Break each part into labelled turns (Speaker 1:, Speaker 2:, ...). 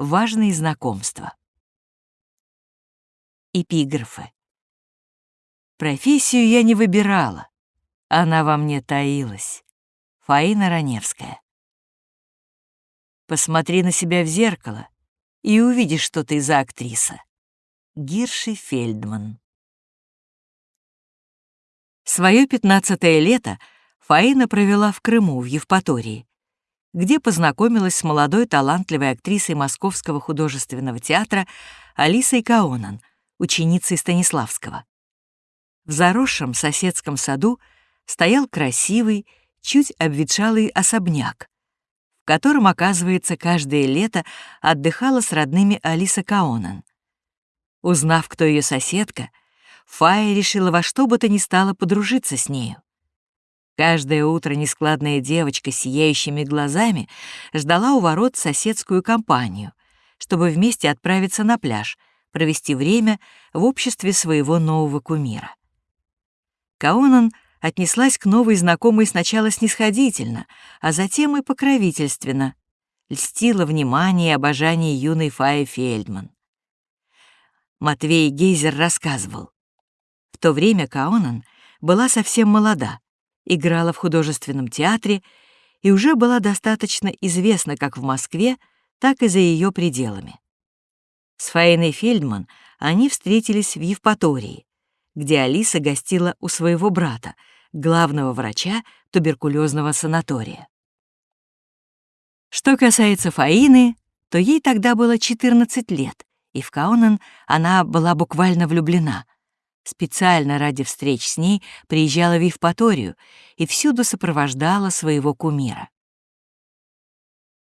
Speaker 1: важные знакомства. Эпиграфы. Профессию я не выбирала, она во мне таилась. Фаина Раневская. Посмотри на себя в зеркало и увидишь, что ты за актриса. Гирши Фельдман. Своё пятнадцатое лето Фаина провела в Крыму, в Евпатории, где познакомилась с молодой талантливой актрисой Московского художественного театра Алисой Каонан, ученицей Станиславского. В заросшем соседском саду стоял красивый, чуть обветшалый особняк, в котором, оказывается, каждое лето отдыхала с родными Алиса Каонан. Узнав, кто ее соседка, Фая решила во что бы то ни стало подружиться с нею. Каждое утро нескладная девочка с сияющими глазами ждала у ворот соседскую компанию, чтобы вместе отправиться на пляж, провести время в обществе своего нового кумира. Каонан отнеслась к новой знакомой сначала снисходительно, а затем и покровительственно, льстила внимание и обожание юной Фаи Фельдман. Матвей Гейзер рассказывал. В то время Каонан была совсем молода, играла в художественном театре и уже была достаточно известна как в Москве, так и за ее пределами. С Фаиной Фельдман они встретились в Евпатории, где Алиса гостила у своего брата, главного врача туберкулезного санатория. Что касается Фаины, то ей тогда было 14 лет, и в Каунен она была буквально влюблена — Специально ради встреч с ней приезжала в Евпаторию и всюду сопровождала своего кумира.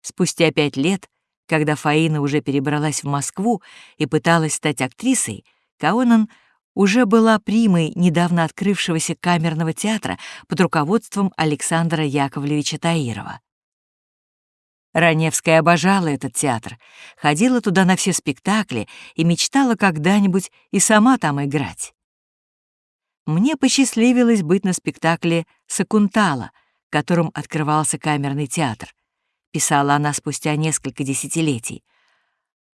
Speaker 1: Спустя пять лет, когда Фаина уже перебралась в Москву и пыталась стать актрисой, Каонан уже была примой недавно открывшегося камерного театра под руководством Александра Яковлевича Таирова. Раневская обожала этот театр, ходила туда на все спектакли и мечтала когда-нибудь и сама там играть мне посчастливилось быть на спектакле «Сакунтала», которым открывался камерный театр. Писала она спустя несколько десятилетий.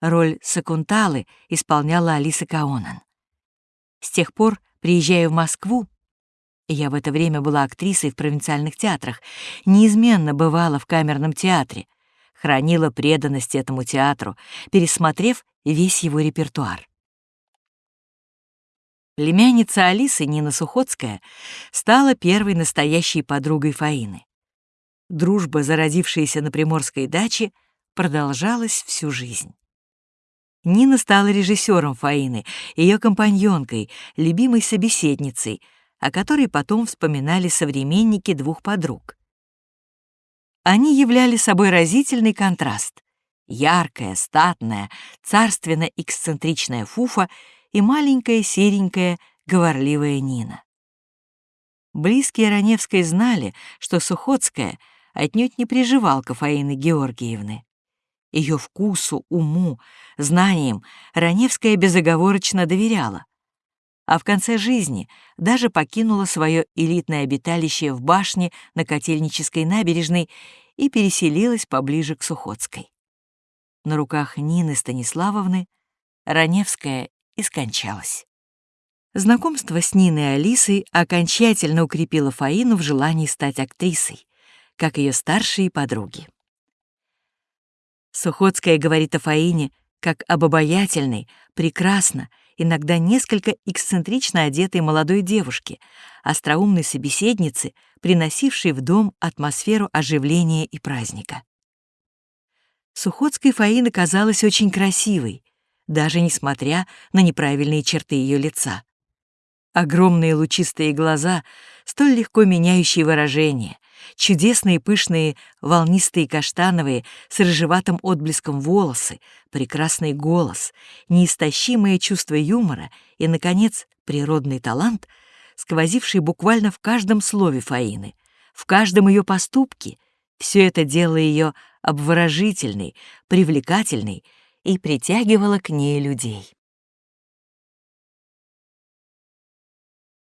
Speaker 1: Роль Сакунталы исполняла Алиса Каонан. С тех пор, приезжая в Москву, я в это время была актрисой в провинциальных театрах, неизменно бывала в камерном театре, хранила преданность этому театру, пересмотрев весь его репертуар. Племянница Алисы, Нина Сухоцкая, стала первой настоящей подругой Фаины. Дружба, зародившаяся на приморской даче, продолжалась всю жизнь. Нина стала режиссером Фаины, ее компаньонкой, любимой собеседницей, о которой потом вспоминали современники двух подруг. Они являли собой разительный контраст. Яркая, статная, царственно-эксцентричная Фуфа — и маленькая серенькая говорливая Нина. Близкие Раневской знали, что Сухоцкая отнюдь не приживалка Фаины Георгиевны. Ее вкусу, уму, знаниям Раневская безоговорочно доверяла, а в конце жизни даже покинула свое элитное обиталище в башне на Котельнической набережной и переселилась поближе к Сухоцкой. На руках Нины Станиславовны Раневская и скончалась. Знакомство с Ниной и Алисой окончательно укрепило Фаину в желании стать актрисой, как ее старшие подруги. Сухоцкая говорит о Фаине как об обаятельной, прекрасно, иногда несколько эксцентрично одетой молодой девушке, остроумной собеседнице, приносившей в дом атмосферу оживления и праздника. Сухоцкой Фаина казалась очень красивой, даже несмотря на неправильные черты ее лица. Огромные лучистые глаза, столь легко меняющие выражение, чудесные пышные волнистые каштановые с рыжеватым отблеском волосы, прекрасный голос, неистощимое чувство юмора и, наконец, природный талант, сквозивший буквально в каждом слове Фаины, в каждом ее поступке, все это делало ее обворожительной, привлекательной и притягивала к ней людей.